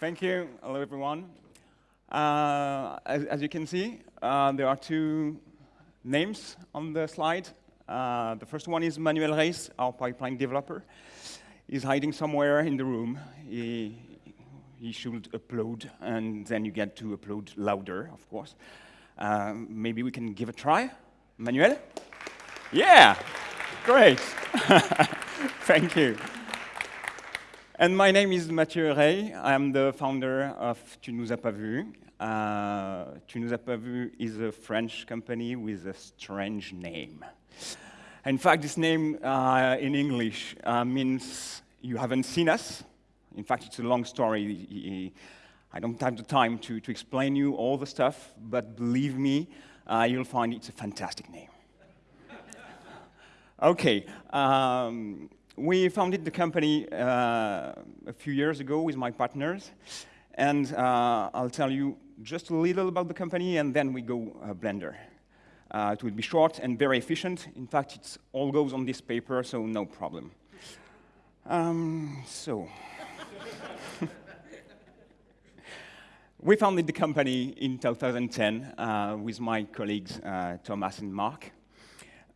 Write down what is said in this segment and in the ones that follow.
Thank you. Hello, everyone. Uh, as, as, you can see, uh, there are two names on the slide. Uh, the first one is Manuel Reis, our pipeline developer. He's hiding somewhere in the room. He, he should upload, and then you get to upload louder, of course. Uh, maybe we can give a try. Manuel? Yeah, great. Thank you. And my name is Mathieu Rey. I'm the founder of Tu nous as pas vu. Uh, tu nous as pas vu is a French company with a strange name. In fact, this name uh, in English uh, means you haven't seen us. In fact, it's a long story. I don't have the time to, to explain you all the stuff, but believe me, uh, you'll find it's a fantastic name. okay. Um, we founded the company uh, a few years ago with my partners, and uh, I'll tell you just a little about the company, and then we go uh, Blender. Uh, it will be short and very efficient. In fact, it all goes on this paper, so no problem. Um, so, we founded the company in 2010 uh, with my colleagues uh, Thomas and Mark.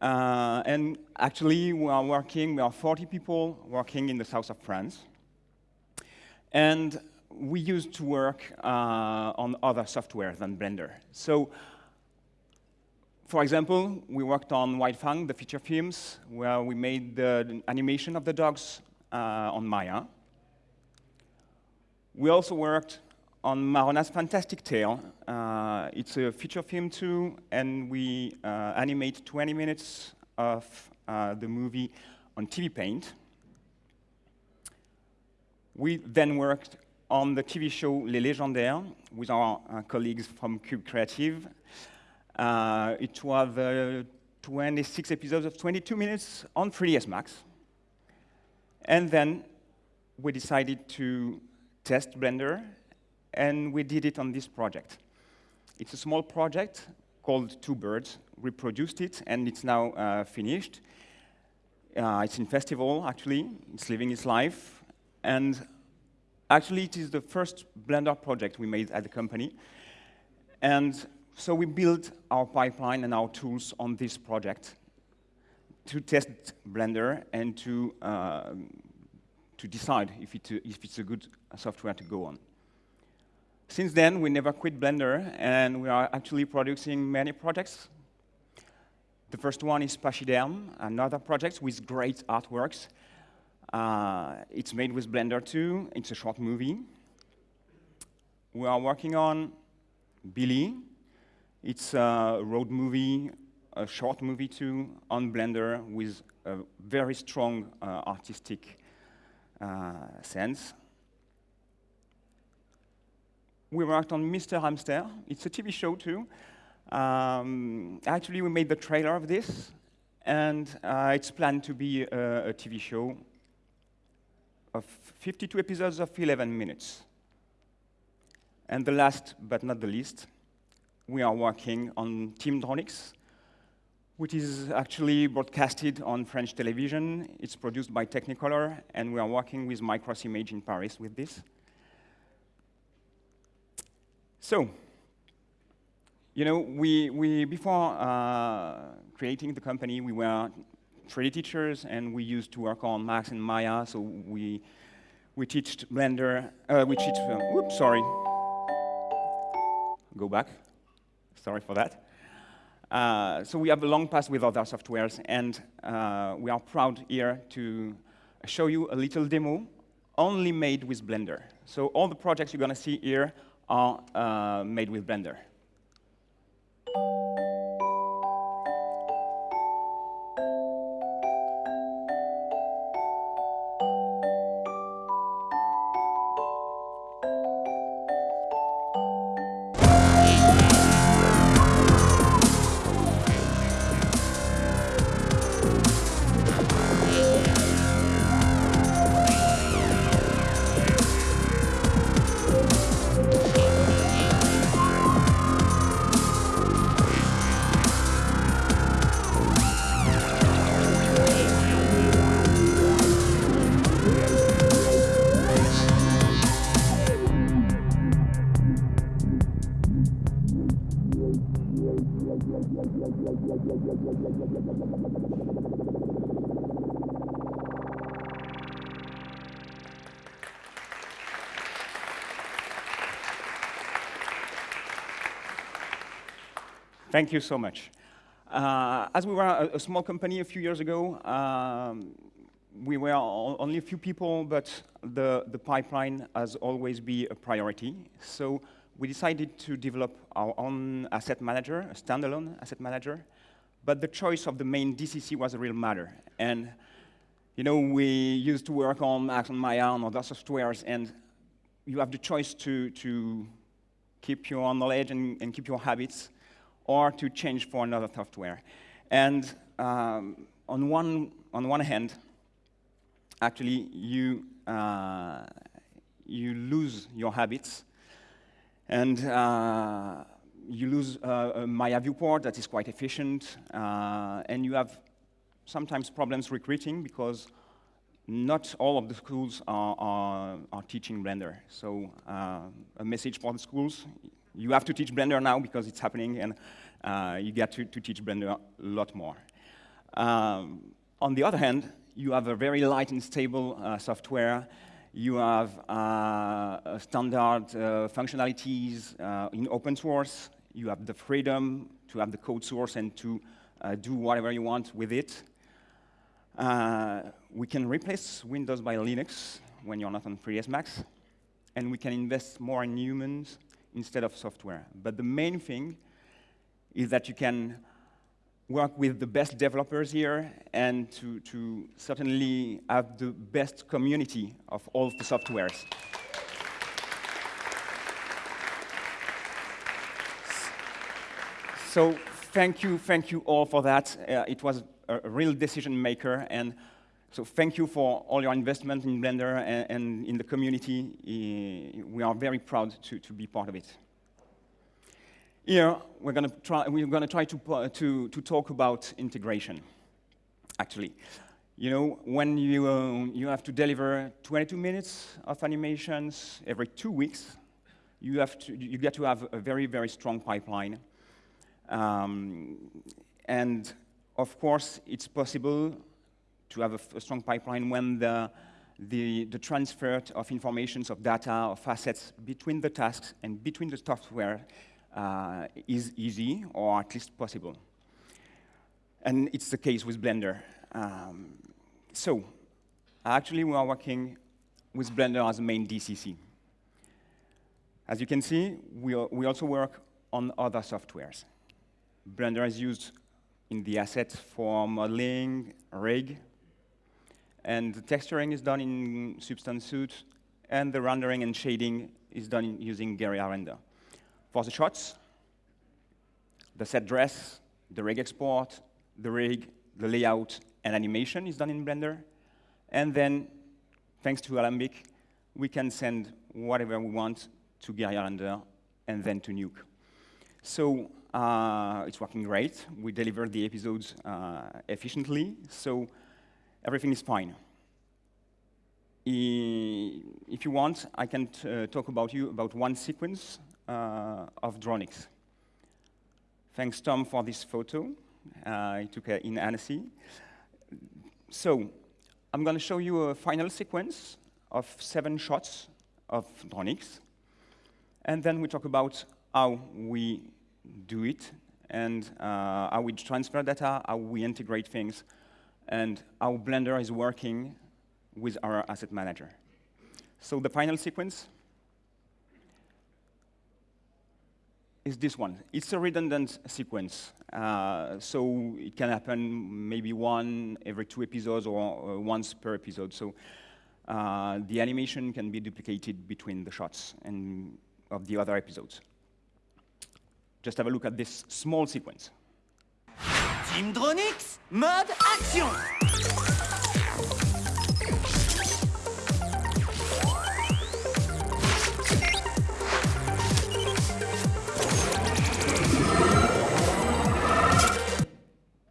Uh, and actually, we are working, we are 40 people working in the south of France. And we used to work uh, on other software than Blender. So, for example, we worked on White Fang, the feature films, where we made the animation of the dogs uh, on Maya. We also worked on Marona's Fantastic Tale. Uh, it's a feature film too, and we uh, animate 20 minutes of uh, the movie on TV Paint. We then worked on the TV show Les Légendaires with our uh, colleagues from Cube Creative. Uh, it was uh, 26 episodes of 22 minutes on 3ds Max. And then we decided to test Blender and we did it on this project. It's a small project called Two Birds. We produced it, and it's now uh, finished. Uh, it's in festival, actually. It's living its life. And actually, it is the first Blender project we made at the company. And so we built our pipeline and our tools on this project to test Blender and to, uh, to decide if, it, if it's a good software to go on. Since then, we never quit Blender, and we are actually producing many projects. The first one is Pachyderm, another project with great artworks. Uh, it's made with Blender too. It's a short movie. We are working on Billy. It's a road movie, a short movie too, on Blender with a very strong uh, artistic uh, sense we worked on Mr. Hamster. It's a TV show, too. Um, actually, we made the trailer of this, and uh, it's planned to be a, a, TV show of 52 episodes of 11 minutes. And the last, but not the least, we are working on Team Dronix, which is actually broadcasted on French television. It's produced by Technicolor, and we are working with Mikros Image in Paris with this. So, you know, we, we before uh, creating the company, we were 3D teachers, and we used to work on Max and Maya, so we, we teach Blender, uh, we teach, uh, oops, sorry. Go back, sorry for that. Uh, so we have a long past with other softwares, and uh, we are proud here to show you a little demo only made with Blender. So all the projects you're gonna see here are uh, made with Blender. Thank you so much. Uh, as we were a, a, small company a few years ago, um, we were only a few people, but the, the pipeline has always been a priority. So we decided to develop our own asset manager, a standalone asset manager. But the choice of the main DCC was a real matter. And you know, we used to work on Axon Maya and other softwares, and you have the choice to, to keep your knowledge and, and keep your habits or to change for another software. And um, on, one, on one hand, actually, you, uh, you lose your habits, and uh, you lose uh, a Maya viewport that is quite efficient, uh, and you have sometimes problems recruiting because not all of the schools are, are, are teaching Blender. So uh, a message for the schools, you have to teach Blender now because it's happening, and uh, you get to, to, teach Blender a lot more. Um, on the other hand, you have a very light and stable uh, software. You have uh, standard uh, functionalities uh, in open source. You have the freedom to have the code source and to do whatever you want with it. we can replace Windows by Linux when you're not on 3ds Max. And we can invest more in humans instead of software. But the main thing is that you can work with the best developers here and to, to certainly have the best community of all the softwares. So thank you, thank you all for that. Uh, it was a real decision maker, and so thank you for all your investment in Blender and, and in the community. We are very proud to, to be part of it. Here, we're going to try, we're to, try to, uh, to, to talk about integration, actually. You know, when you, uh, you have to deliver 22 minutes of animations every two weeks, you, have to, you get to have a very, very strong pipeline. Um, and of course, it's possible to have a, a strong pipeline when the, the, the, transfer of information, of data, of assets between the tasks and between the software uh, is easy, or at least possible. And it's the case with Blender. Um, so, actually, we are working with Blender as a main DCC. As you can see, we, we also work on other softwares. Blender is used in the assets for modeling, rig, and the texturing is done in Substance Suite, and the rendering and shading is done using Guerilla Render. For the shots, the set dress, the rig export, the rig, the layout, and animation is done in Blender. And then, thanks to Alembic, we can send whatever we want to Guerilla Render and then to Nuke. So uh, it's working great. We deliver the episodes uh, efficiently, so everything is fine. If you want, I can uh, talk about you about one sequence uh, of Dronix. Thanks, Tom, for this photo. Uh, he took in Annecy. So I'm going to show you a final sequence of seven shots of Dronix. And then we talk about how we do it and uh, how we transfer data, how we integrate things, and how Blender is working with our asset manager. So the final sequence is this one. It's a redundant sequence. Uh, so it can happen maybe one every two episodes or uh, once per episode. So uh, the animation can be duplicated between the shots and of the other episodes. Just have a look at this small sequence. Team Dronix, mode action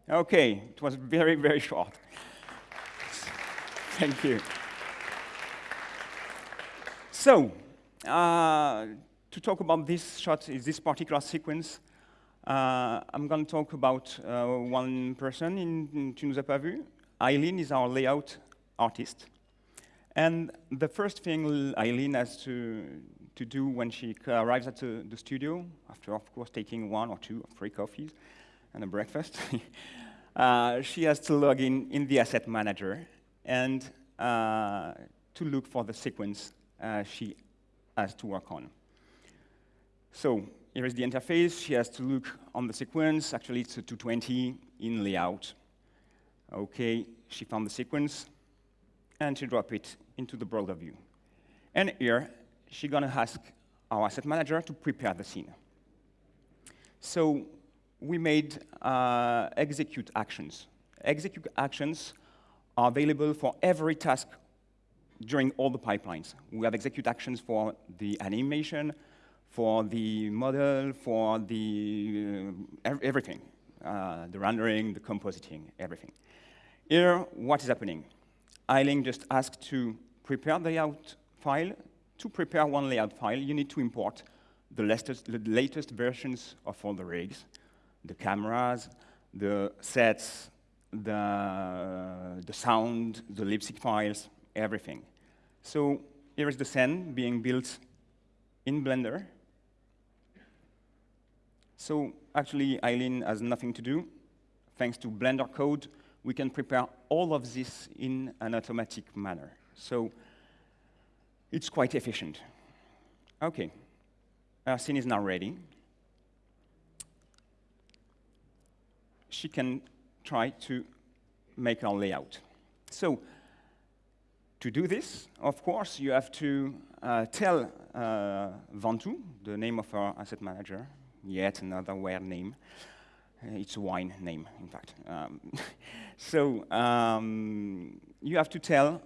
Okay, it was very, very short. Thank you. So, uh, to talk about this shot, is this particular sequence, Uh, I'm going to talk about uh, one person in, in Tu nous as pas vu. Eileen is our layout artist. And the first thing Eileen has to, to do when she arrives at the, the studio, after, of course, taking one or two or three coffees and a breakfast, uh, she has to log in in the asset manager and uh, to look for the sequence uh, she has to work on. So here is the interface. She has to look on the sequence. Actually, it's a 220 in layout. OK, she found the sequence, and she drop it into the broader view. And here, she's going to ask our asset manager to prepare the scene. So we made uh, execute actions. Execute actions are available for every task during all the pipelines. We have execute actions for the animation, for the model, for the uh, everything, uh, the rendering, the compositing, everything. Here, what is happening? Eileen just asked to prepare the layout file. To prepare one layout file, you need to import the latest, the latest versions of all the rigs, the cameras, the sets, the, the sound, the lip sync files, everything. So here is the scene being built in Blender. So actually, Eileen has nothing to do. Thanks to Blender code, we can prepare all of this in an automatic manner. So it's quite efficient. OK, our scene is now ready. She can try to make our layout. So to do this, of course, you have to uh, tell uh, Vantu, the name of our asset manager, yet another weird name. Uh, it's a wine name, in fact. Um, so um, you have to tell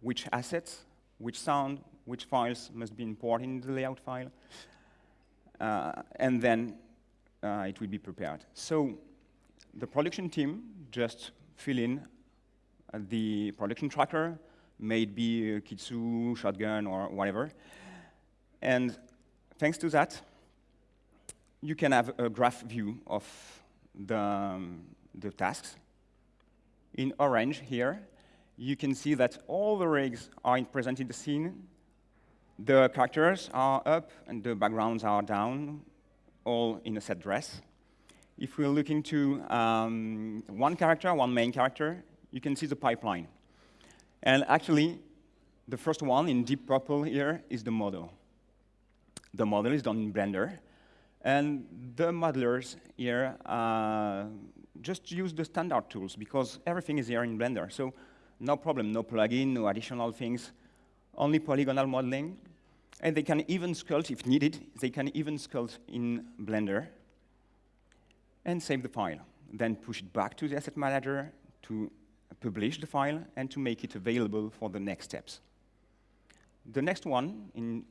which assets, which sound, which files must be imported in the layout file, uh, and then uh, it will be prepared. So the production team just fill in uh, the production tracker, maybe Kitsu, Shotgun, or whatever. And thanks to that, you can have a graph view of the, um, the tasks. In orange here, you can see that all the rigs are present in the scene. The characters are up and the backgrounds are down, all in a set dress. If we're looking to um, one character, one main character, you can see the pipeline. And actually, the first one in deep purple here is the model. The model is done in Blender. And the modelers here uh, just use the standard tools because everything is here in Blender. So no problem, no plugin, no additional things, only polygonal modeling. And they can even sculpt, if needed, they can even sculpt in Blender and save the file. Then push it back to the asset manager to publish the file and to make it available for the next steps. The next one in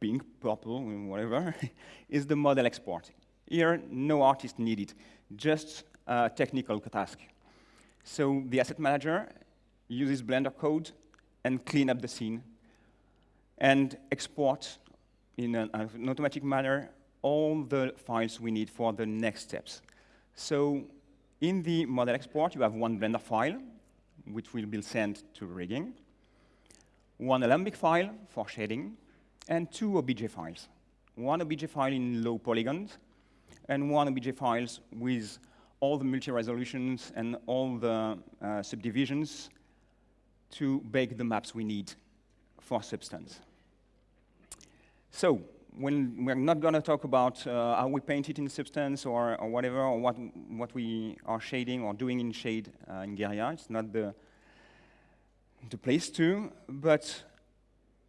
pink, purple, whatever, is the model export. Here, no artist needed, just a technical task. So the asset manager uses Blender code and clean up the scene and export in an, an automatic manner all the files we need for the next steps. So in the model export, you have one Blender file, which will be sent to rigging, one Alembic file for shading, and two OBJ files. One OBJ file in low polygons, and one OBJ files with all the multi-resolutions and all the uh, subdivisions to bake the maps we need for Substance. So when we're not going to talk about uh, how we paint it in Substance or, or, whatever, or what, what we are shading or doing in shade uh, in Guerilla. It's not the, the place to, but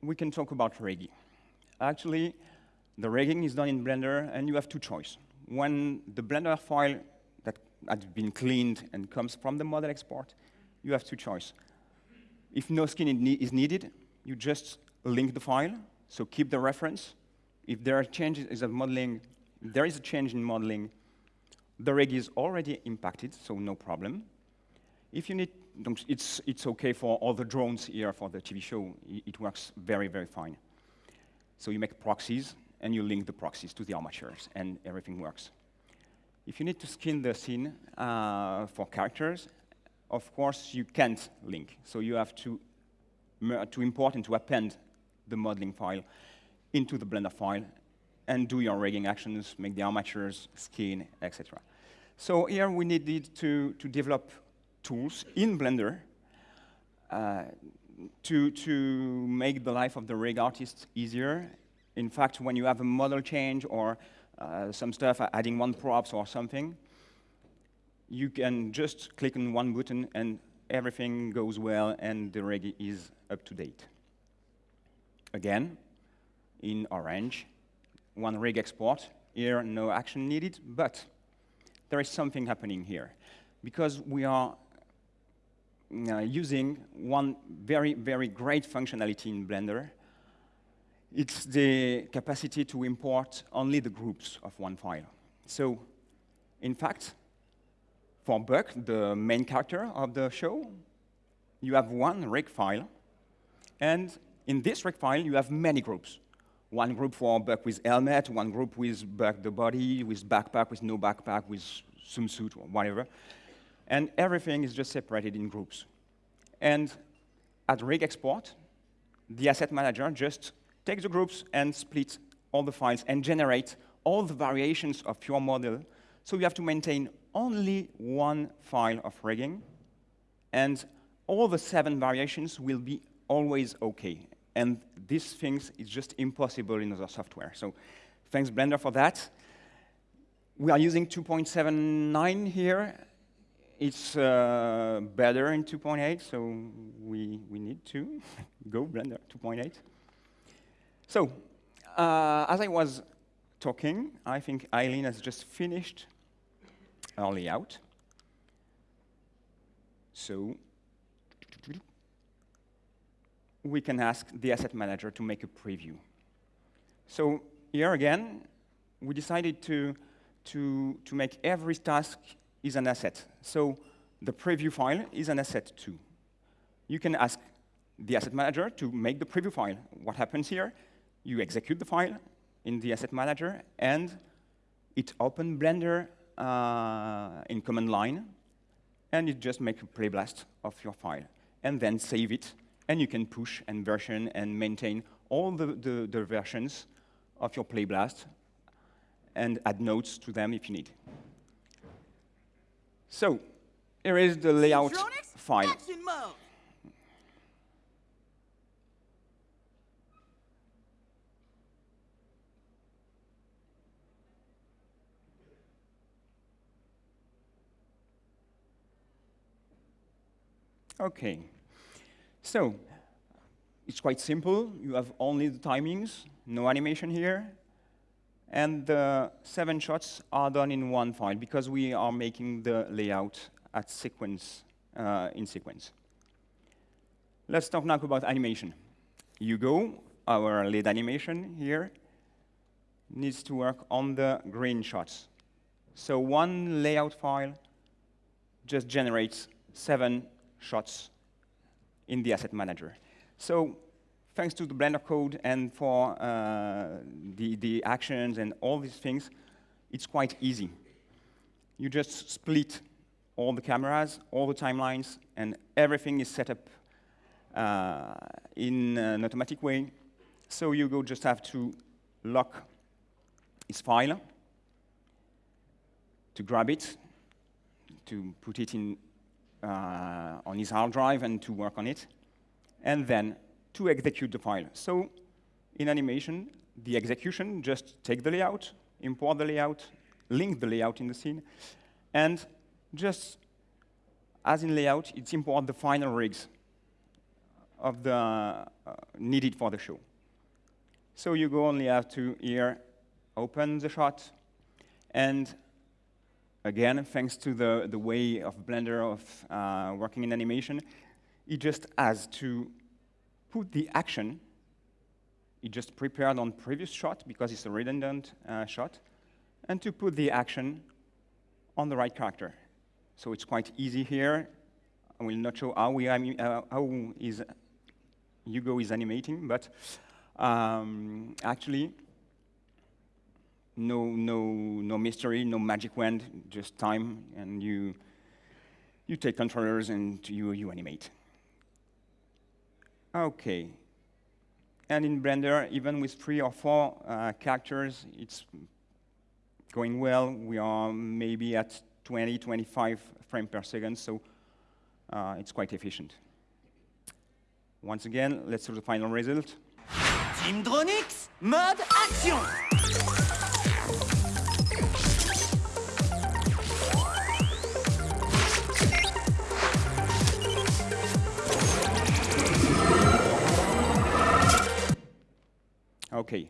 we can talk about rigging. Actually, the rigging is done in Blender, and you have two choices. When the Blender file that has been cleaned and comes from the model export, you have two choices. If no skin is needed, you just link the file, so keep the reference. If there are changes in modeling, there is a change in modeling, the rig is already impacted, so no problem. If you need, it's, it's OK for all the drones here for the TV show. It works very, very fine. So you make proxies, and you link the proxies to the armatures, and everything works. If you need to skin the scene uh, for characters, of course, you can't link. So you have to, to import and to append the modeling file into the Blender file and do your rigging actions, make the armatures, skin, etc. So here we needed to, to develop tools in Blender uh, to, to make the life of the rig artist easier. In fact, when you have a model change or uh, some stuff, adding one props or something, you can just click on one button and everything goes well and the rig is up to date. Again, in orange, one rig export. Here, no action needed, but there is something happening here. Because we are uh, using one very, very great functionality in Blender, it's the capacity to import only the groups of one file. So, in fact, for Buck, the main character of the show, you have one rig file, and in this rig file, you have many groups. One group for Buck with helmet, one group with Buck the body, with backpack, with no backpack, with swimsuit, or whatever. And everything is just separated in groups. And at rig export, the asset manager just takes the groups and splits all the files and generate all the variations of your model. So you have to maintain only one file of rigging, and all the seven variations will be always OK. And these things is just impossible in other software. So thanks Blender for that. We are using 2.79 here. It's uh, better in 2.8, so we, we need to go Blender 2.8. So uh, as I was talking, I think Eileen has just finished our layout. So we can ask the asset manager to make a preview. So here again, we decided to, to, to make every task is an asset. So the preview file is an asset too. You can ask the asset manager to make the preview file. What happens here? You execute the file in the asset manager, and it opens Blender uh, in command line, and you just make a playblast of your file, and then save it and you can push and version and maintain all the, the, the versions of your Playblast and add notes to them if you need. So here is the layout file. Okay. So it's quite simple. You have only the timings, no animation here. And the seven shots are done in one file because we are making the layout at sequence, uh, in sequence. Let's talk now about animation. Hugo, our lead animation here, needs to work on the green shots. So one layout file just generates seven shots in the asset manager. So thanks to the Blender code and for uh, the, the actions and all these things, it's quite easy. You just split all the cameras, all the timelines, and everything is set up uh, in an automatic way. So Hugo just have to lock his file, to grab it, to put it in uh, on his hard drive and to work on it, and then to execute the file. So in animation, the execution, just take the layout, import the layout, link the layout in the scene, and just as in layout, it's import the final rigs of the uh, needed for the show. So Hugo only have to here open the shot and again, thanks to the, the way of Blender of uh, working in animation, it just has to put the action, it just prepared on previous shot because it's a redundant uh, shot, and to put the action on the right character. So it's quite easy here. I will not show how, we, uh, how is Hugo is animating, but um, actually, no, no, no mystery, no magic wand, just time, and you, you take controllers and you, you animate. Okay. And in Blender, even with three or four uh, characters, it's going well. We are maybe at 20, 25 frames per second, so uh, it's quite efficient. Once again, let's see the final result. Team Dronix, mode action Okay,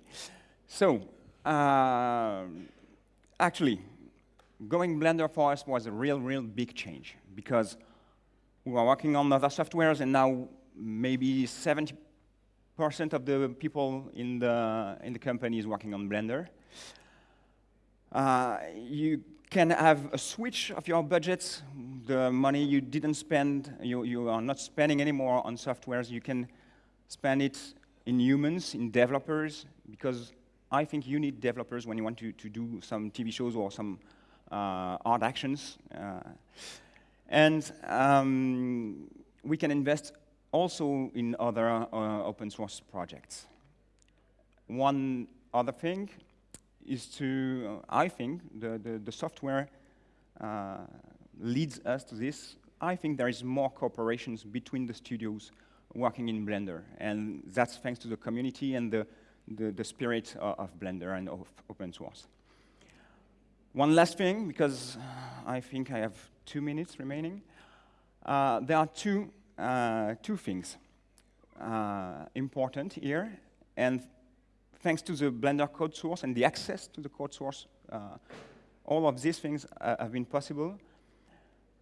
so uh, actually, going Blender for us was a real, real big change because we were working on other softwares and now maybe 70% of the people in the, in the company is working on Blender. Uh, you can have a switch of your budgets. The money you didn't spend, you, you are not spending anymore on softwares. You can spend it in humans, in developers, because I think you need developers when you want to, to do some TV shows or some uh, art actions. Uh, and um, we can invest also in other uh, open source projects. One other thing is to, I think, the, the, the software uh, leads us to this. I think there is more cooperations between the studios working in Blender. And that's thanks to the community and the, the, the spirit of, of Blender and of open source. One last thing, because I think I have two minutes remaining. Uh, there are two, uh, two things uh, important here. And thanks to the Blender code source and the access to the code source, uh, all of these things uh, have been possible.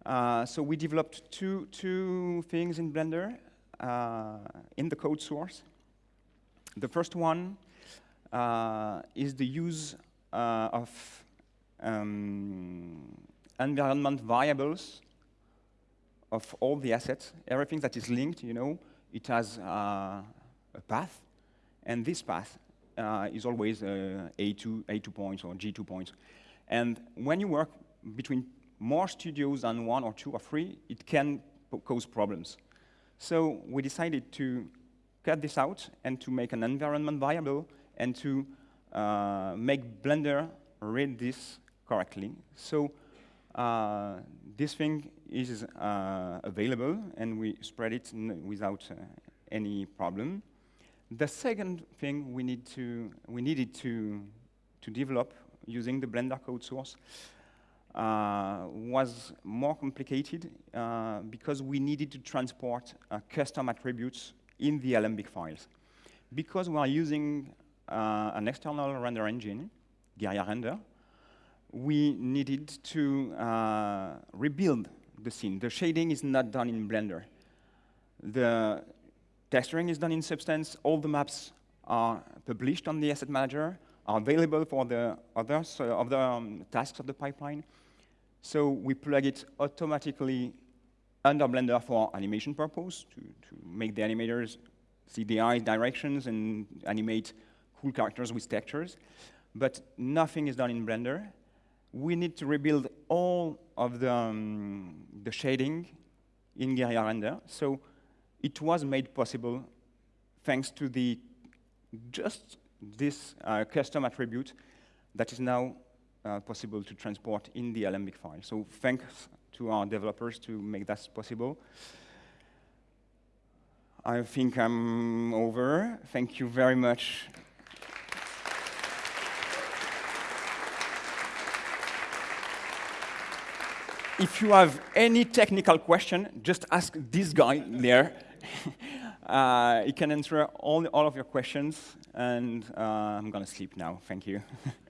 Uh, so we developed two, two things in Blender uh, in the code source. The first one uh, is the use uh, of um, environment variables of all the assets. Everything that is linked, you know, it has uh, a path, and this path uh, is always uh, A2, A2 points or G2 points. And when you work between more studios than one or two or three, it can cause problems. So we decided to cut this out and to make an environment variable and to uh, make Blender read this correctly. So uh, this thing is uh, available and we spread it without uh, any problem. The second thing we, need to, we needed to, to develop using the Blender code source uh, was more complicated uh, because we needed to transport custom attributes in the Alembic files. Because we are using uh, an external render engine, Guerilla Render, we needed to uh, rebuild the scene. The shading is not done in Blender. The texturing is done in Substance. All the maps are published on the asset manager, are available for the other, uh, other um, tasks of the pipeline. So we plug it automatically under Blender for animation purpose, to, to make the animators see the eye directions and animate cool characters with textures. But nothing is done in Blender. We need to rebuild all of the, um, the shading in Guerilla Render. So it was made possible thanks to the just this uh, custom attribute that is now uh, possible to transport in the Alembic file. So thanks to our developers to make that possible. I think I'm over. Thank you very much. If you have any technical question, just ask this guy there. uh, he can answer all, all of your questions, and uh, I'm going to sleep now. Thank you.